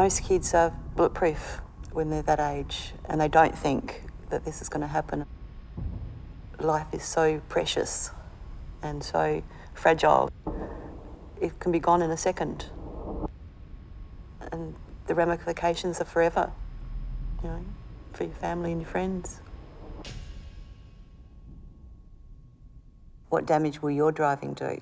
Most kids are bulletproof when they're that age and they don't think that this is going to happen. Life is so precious and so fragile. It can be gone in a second. And the ramifications are forever, you know, for your family and your friends. What damage will your driving do?